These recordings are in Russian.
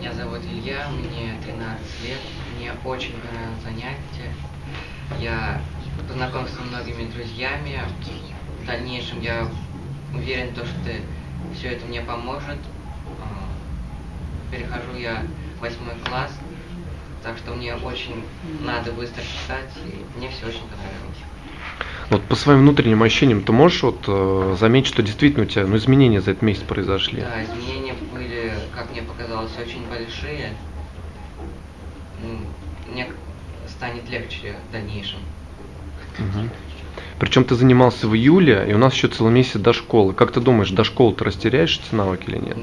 Меня зовут Илья, мне 13 лет, мне очень понравилось занятие. Я познакомился со многими друзьями. В дальнейшем я уверен, то, что все это мне поможет. А, Перехожу я в восьмой класс, так что мне очень надо быстро читать, и мне все очень понравилось. Вот по своим внутренним ощущениям ты можешь вот э, заметить, что действительно у тебя ну, изменения за этот месяц произошли? Да, изменения как мне показалось, очень большие. Ну, Мне станет легче в дальнейшем. Причем ты занимался в июле, и у нас еще целый месяц до школы. Как ты думаешь, до школы ты растеряешь эти навыки или нет?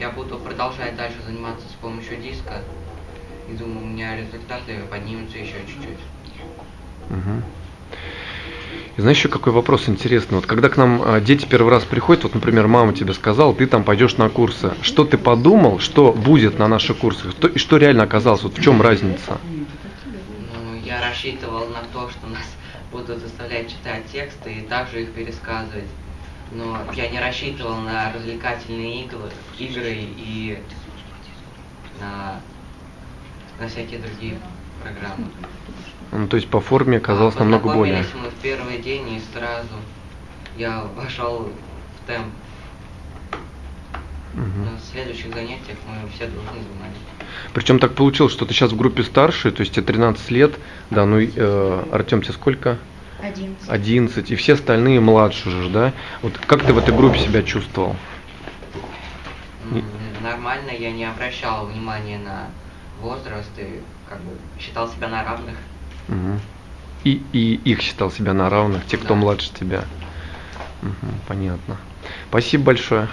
Я буду продолжать дальше заниматься с помощью диска. И думаю, у меня результаты поднимутся еще чуть-чуть. Мгм. И знаешь, еще какой вопрос интересный. Вот когда к нам а, дети первый раз приходят, вот, например, мама тебе сказала, ты там пойдешь на курсы. Что ты подумал, что будет на наших курсах? И что реально оказалось? Вот в чем разница? Ну, я рассчитывал на то, что нас будут заставлять читать тексты и также их пересказывать. Но я не рассчитывал на развлекательные игры, игры и на, на всякие другие программы. Ну, то есть по форме оказалось А намного более. мы в первый день и сразу я вошел в темп. Мгм. На следующих занятиях мы все должны знать. Причем так получилось, что ты сейчас в группе старше, то есть тебе 13 лет, да, ну, э, Артем, тебе сколько? 11. 11, и все остальные младше же, да? Вот как ты в этой группе себя чувствовал? Нормально, я не обращал внимания на возраст и как бы считал себя на равных. Мгм. И, и их считал себя на равных, те, кто Да. младше тебя. Мгм, понятно. Спасибо большое.